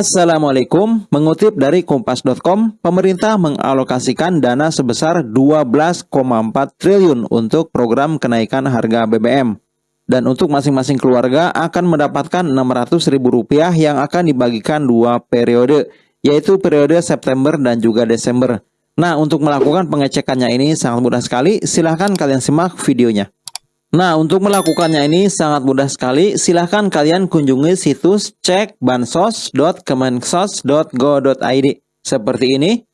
Assalamualaikum, mengutip dari kompas.com, pemerintah mengalokasikan dana sebesar 12,4 triliun untuk program kenaikan harga BBM. Dan untuk masing-masing keluarga akan mendapatkan Rp600.000 yang akan dibagikan dua periode, yaitu periode September dan juga Desember. Nah, untuk melakukan pengecekannya ini sangat mudah sekali, silahkan kalian simak videonya. Nah, untuk melakukannya ini sangat mudah sekali. Silahkan kalian kunjungi situs cekbansos.kemensos.go.id seperti ini.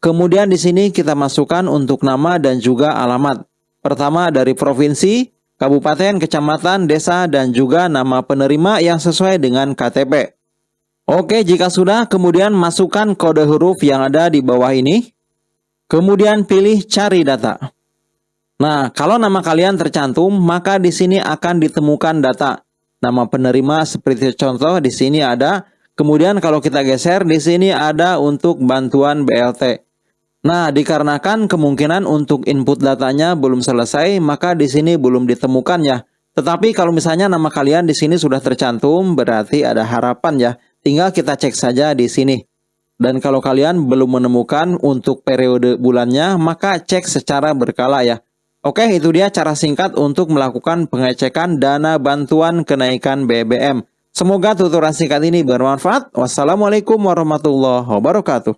Kemudian di sini kita masukkan untuk nama dan juga alamat. Pertama dari provinsi, kabupaten, kecamatan, desa, dan juga nama penerima yang sesuai dengan KTP. Oke, jika sudah, kemudian masukkan kode huruf yang ada di bawah ini. Kemudian pilih cari data. Nah, kalau nama kalian tercantum, maka di sini akan ditemukan data. Nama penerima seperti contoh di sini ada. Kemudian kalau kita geser di sini ada untuk bantuan BLT. Nah, dikarenakan kemungkinan untuk input datanya belum selesai, maka di sini belum ditemukan ya. Tetapi kalau misalnya nama kalian di sini sudah tercantum, berarti ada harapan ya. Tinggal kita cek saja di sini. Dan kalau kalian belum menemukan untuk periode bulannya, maka cek secara berkala ya. Oke, itu dia cara singkat untuk melakukan pengecekan dana bantuan kenaikan BBM. Semoga tuturan singkat ini bermanfaat. Wassalamualaikum warahmatullahi wabarakatuh.